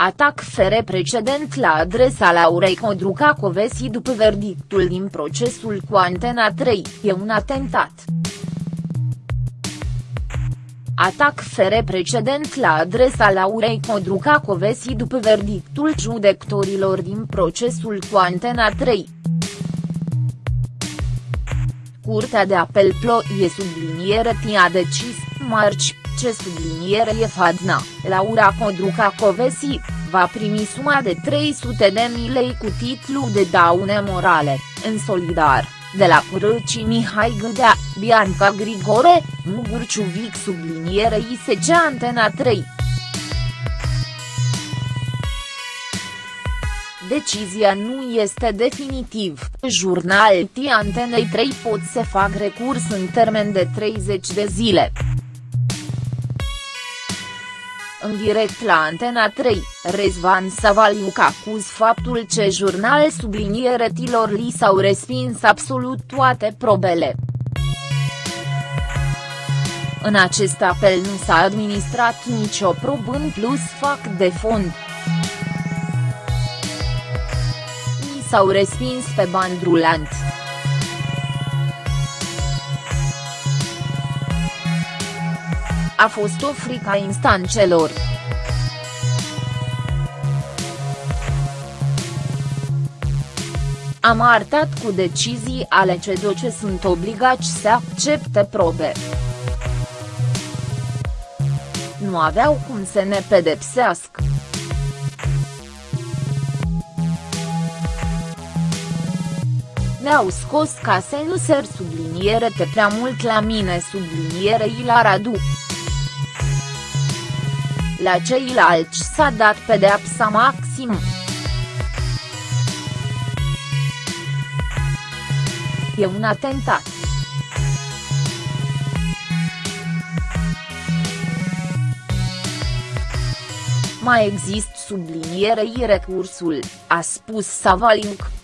Atac fere precedent la adresa Laurei Codruca-Covesi după verdictul din procesul cu Antena 3, e un atentat. Atac fere precedent la adresa Laurei Codruca-Covesi după verdictul judecătorilor din procesul cu Antena 3. Curtea de apel Ploie subliniere a decis, marci, ce subliniere e Fadna, Laura Codruca Covesi, va primi suma de 300 de mii lei cu titlu de daune morale, în solidar, de la Curăci Mihai Gâdea, Bianca Grigore, Mugurciuvic subliniere ISC Antena 3. Decizia nu este definitiv, jurnal Antenei 3 pot să fac recurs în termen de 30 de zile. În direct la Antena 3, Rezvan Savaliuc acuz faptul ce jurnal subliniere tilor li s-au respins absolut toate probele. În acest apel nu s-a administrat nicio probă în plus fac de fond. S-au respins pe bandrulant. a fost o frică a instanțelor. Am arătat cu decizii ale CEDO ce sunt obligați să accepte probe. Nu aveau cum să ne pedepsească. Ne-au scos ca să nu ser subliniere te prea mult la mine subliniere la Radu. La ceilalți s-a dat pedeapsa maximă. E un atentat. Mai există sublinierei recursul, a spus Savalink.